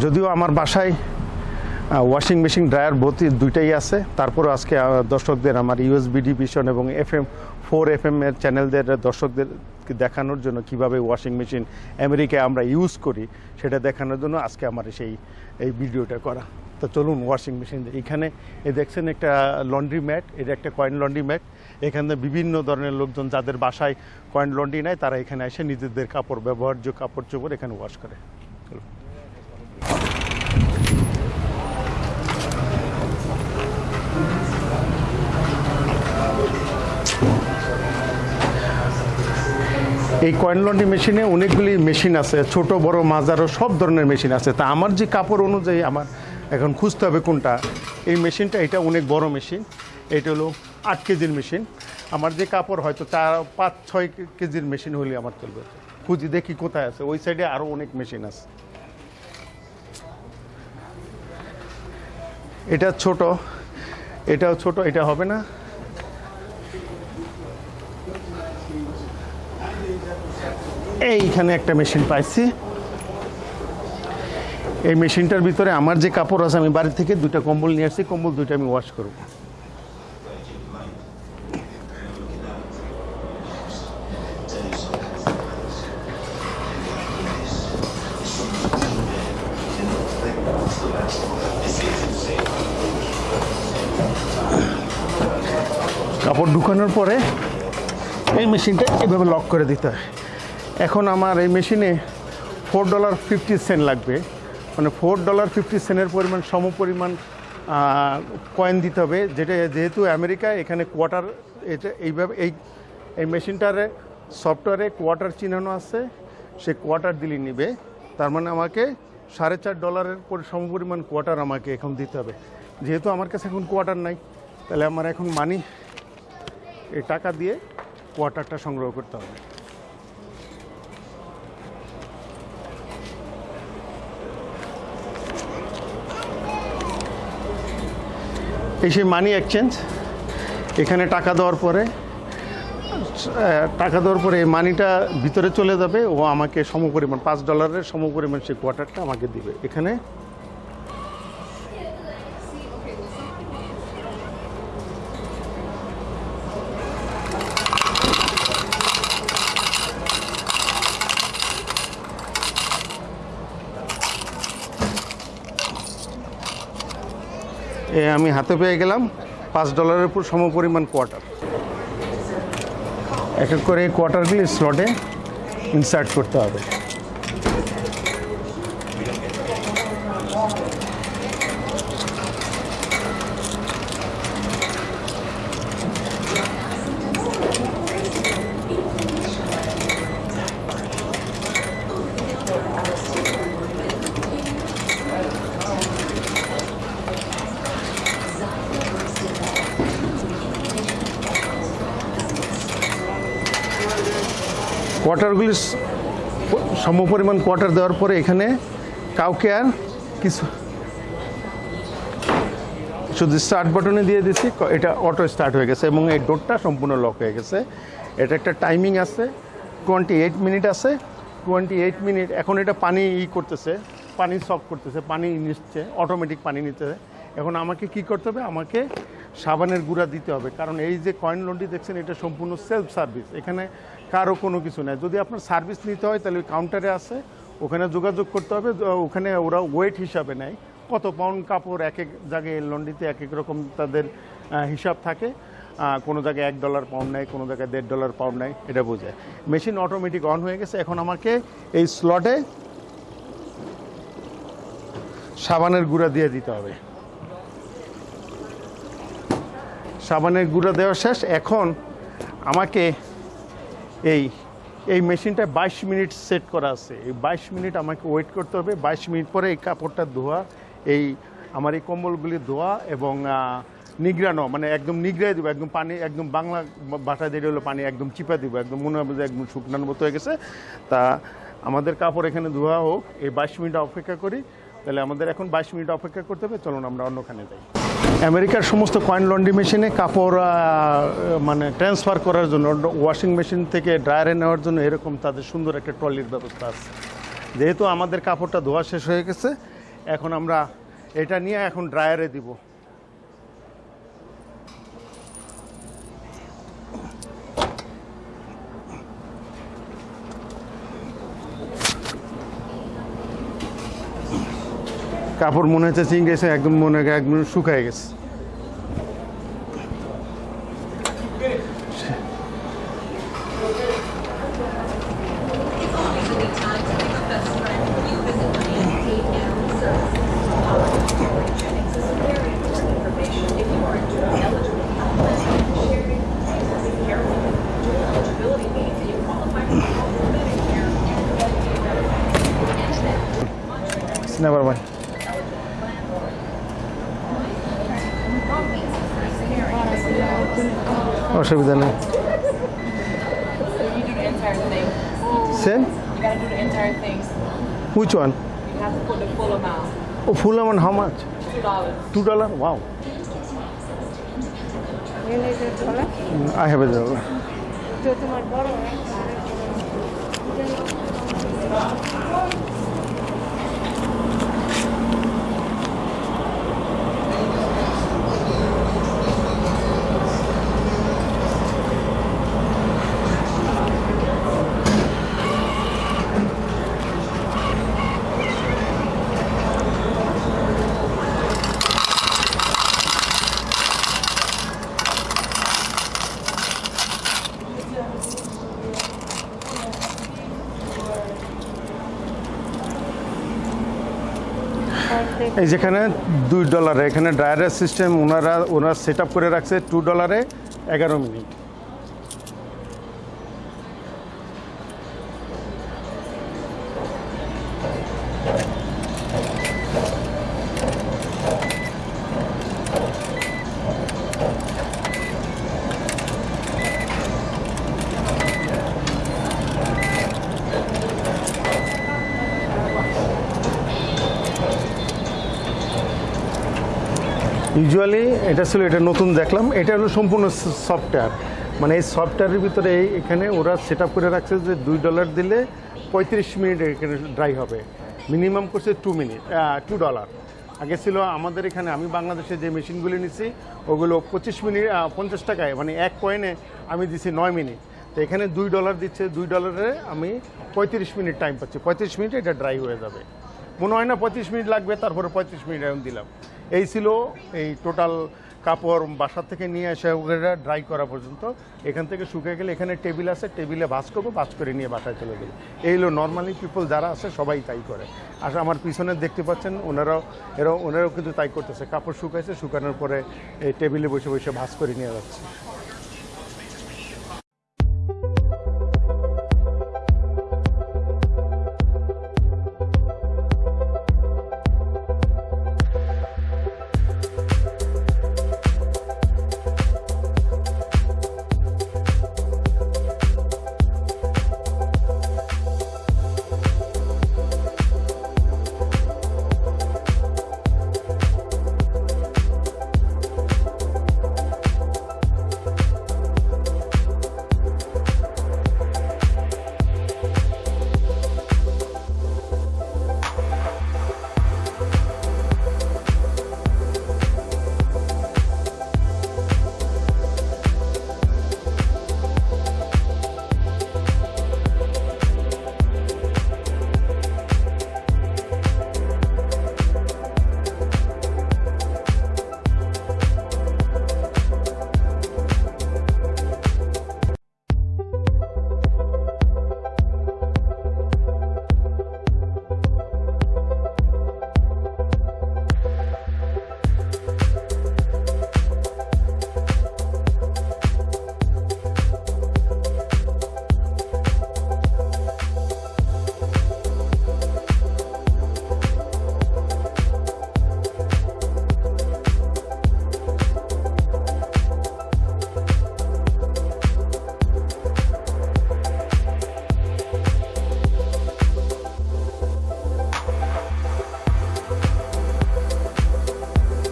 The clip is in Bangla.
যদিও আমার বাসায় ওয়াশিং মেশিন ড্রায়ার ভর্তি দুইটাই আছে। তারপরে আজকে দর্শকদের আমার ইউএসবিডি ভিশন এবং F M four F M এর চ্যানেলদের দর্শকদের দেখানোর জন্য কীভাবে ওয়াশিং মেশিন আমেরিকায় আমরা ইউজ করি, সেটা দেখানোর জন্য আজকে আমার সেই, এই ভিডিওটা করা। তো চলুন ওয়াশিং মেশিন এখানে, এ দেখছেন একটা লন্ড্রি ম্যাট এটা একটা কয়েন লন্ড্রি ম্যাট এখানে বিভিন্ন ধরনের লোকজন যাদের বাসায় কয়েন লন্ড্রি নেয় তারা এখানে এসে নিজেদের কাপড়, ব্যবহার্য কাপড় চোপড় এখানে ওয়াশ করে। এই কয়েন লন্ড্রি মেশিনে অনেকগুলি মেশিন আছে, ছোট, বড় মাজারও সব ধরনের মেশিন আছে। তা আমার যে কাপড় অনুযায়ী আমার এখন খুঁজতে হবে কোনটা, এই মেশিনটা এটা অনেক বড় মেশিন এটা হলো আট কেজির মেশিন আমার যে কাপড় হয়তো চার, পাঁচ, ছয় কেজির মেশিন হলে আমার চলবে। খুঁজি দেখি কোথায় আছে, ওই সাইডে আরও অনেক মেশিন আছে। এটা ছোট, এটাও ছোট, এটা হবে না। এইখানে একটা মেশিন পাইছি। এই মেশিনটার ভিতরে আমার যে কাপড় আছে, আমি বাড়ি থেকে দুটা কম্বল নিয়ে আসছি, কম্বল দুইটা আমি ওয়াশ করব। কাপড় ঢুকানোর পরে এই মেশিনটা এভাবে লক করে দিতে হয়। এখন আমার এই মেশিনে ফোর ডলার ফিফটি সেন্ট লাগবে। মানে ফোর ডলার ফিফটি সেন্টের পরিমাণ, সম পরিমাণ কয়েন দিতে হবে। যেটা যেহেতু আমেরিকায় এখানে কোয়ার্টার এটা এইভাবে, এই এই মেশিনটারে সফটওয়্যারে কোয়ার্টার চিহ্নানো আছে। সে কোয়ার্টার দিলে নিবে। তার মানে আমাকে সাড়ে চার ডলারের পরি- সমপরিমাণ কোয়ার্টার আমাকে এখন দিতে হবে। যেহেতু আমার কাছে এখন কোয়ার্টার নাই, তাহলে আমার এখন মানি এই টাকা দিয়ে কোয়ার্টারটা সংগ্রহ করতে হবে। এই সেই মানি এক্সচেঞ্জ এখানে টাকা দেওয়ার পরে, টাকা দেওয়ার পরে মানিটা ভিতরে চলে যাবে ও আমাকে সমপরিমাণ, পাঁচ ডলারের সমপরিমাণ সেই কোয়ার্টারটা আমাকে দিবে। এখানে আমি হাতে পেয়ে গেলাম পাঁচ ডলারের উপর সমপরিমাণ কোয়ার্টার। এক এক করে এই কোয়ার্টারগুলি স্লটে ইনসার্ট করতে হবে। কোয়ার্টারগুলি সমপরিমাণ কোয়ার্টার দেওয়ার পরে এখানে কাউকে আর কিছু শুধু স্টার্ট বাটনে দিয়ে দিচ্ছি ক- এটা অটো স্টার্ট হয়ে গেছে এবং এই ডোরটা সম্পূর্ণ লক হয়ে গেছে। এটা একটা টাইমিং আছে টোয়েন্টি এইট মিনিট আছে টোয়েন্টি এইট মিনিট এখন এটা পানি ই করতেছে, পানি সক করতেছে, পানি নিচ্ছে অটোমেটিক পানি নিতেছে এখন আমাকে কি করতে হবে? আমাকে সাবানের গুঁড়া দিতে হবে। কারণ এই যে কয়েন লন্ডি দেখছেন, এটা সম্পূর্ণ সেলফ সার্ভিস এখানে কারও কোনো কিছু নেই। যদি আপনার সার্ভিস নিতে হয়, তাহলে কাউন্টারে আছে, ওখানে যোগাযোগ করতে হবে ওখানে ওরা ওয়েট হিসাবে নেয়। কত পাউন্ড কাপড় এক এক জায়গায় লন্ডিতে এক এক রকম তাদের হিসাব থাকে। কোনো জায়গায় এক ডলার পাউন্ড নেয়, কোনো জায়গায় দেড় ডলার পাউন্ড নেয়, এটা বোঝায়। মেশিন অটোমেটিক অন হয়ে গেছে। এখন আমাকে এই স্লটে সাবানের গুঁড়া দিয়ে দিতে হবে। সাবানের গুঁড়া দেওয়া শেষ। এখন আমাকে এই এই মেশিনটা বাইশ মিনিট সেট করা আছে। এই বাইশ মিনিট আমাকে ওয়েট করতে হবে। বাইশ মিনিট পরে এই কাপড়টা ধোয়া, এই আমার এই কম্বলগুলি ধোয়া এবং নিগড়ানো মানে একদম নিগড়াই দেবো, একদম পানি, একদম বাংলা বাটা দিয়ে হলো পানি একদম চিপা দিব, একদম মনে হবে যে একদম শুকনার মতো হয়ে গেছে। তা আমাদের কাপড় এখানে ধোয়া হোক। এই বাইশ মিনিট অপেক্ষা করি। তাহলে আমাদের এখন বাইশ মিনিট অপেক্ষা করতে হবে। চলুন আমরা অন্যখানে যাই। আমেরিকার সমস্ত কয়েন লন্ড্রি মেশিনে কাপড় মানে ট্রান্সফার করার জন্য ওয়াশিং মেশিন থেকে ড্রায়ারে নেওয়ার জন্য এরকম তাদের সুন্দর একটা ট্রলির ব্যবস্থা আছে। যেহেতু আমাদের কাপড়টা ধোয়া শেষ হয়ে গেছে, এখন আমরা এটা নিয়ে এখন ড্রায়ারে দিব। কাপড় মনে হচ্ছে চিং গেছে একদম মনে একদম শুকায় গেছে। অসুবিধা নেই। Sandwich one or full amount how much two dollar wow I have a dollar এই যেখানে দুই ডলারে, এখানে ড্রায়ারের সিস্টেম ওনারা ওনারা সেট করে রাখছে টু ডলারে এগারো মিনিট। ইউজুয়ালি এটা ছিল, এটা নতুন দেখলাম। এটা হলো সম্পূর্ণ সফটওয়্যার মানে এই সফটওয়্যারের ভিতরে এখানে ওরা সেট করে রাখছে যে দুই ডলার দিলে পঁয়ত্রিশ মিনিট এখানে ড্রাই হবে। মিনিমাম করছে টু মিনিট টু ডলার আগে ছিল আমাদের এখানে, আমি বাংলাদেশে যে মেশিনগুলি নিছি, ওগুলো পঁচিশ মিনিট পঞ্চাশ টাকায় মানে এক কয়েনে আমি দিছি নয় মিনিট। তো এখানে দুই ডলার দিচ্ছে, দুই ডলারে আমি পঁয়ত্রিশ মিনিট টাইম পাচ্ছি। পঁয়ত্রিশ মিনিটে এটা ড্রাই হয়ে যাবে। মনে হয় না পঁয়ত্রিশ মিনিট লাগবে, তারপরে পঁয়ত্রিশ মিনিট এখন দিলাম। এই ছিল এই টোটাল কাপড় বাসা থেকে নিয়ে এসে ওগুলো ড্রাই করা পর্যন্ত। এখান থেকে শুকিয়ে গেলে এখানে টেবিল আছে টেবিলে ভাজ করব, ভাজ করে নিয়ে বাসায় চলে গেলে। এই হলো নর্মালি পিপল যারা আছে, সবাই তাই করে। আর আমার পিছনে দেখতে পাচ্ছেন, ওনারাও, এরাও, ওনারাও কিন্তু তাই করতেছে। কাপড় শুকাইছে, শুকানোর পরে এই টেবিলে বসে বসে ভাজ করে নিয়ে যাচ্ছে।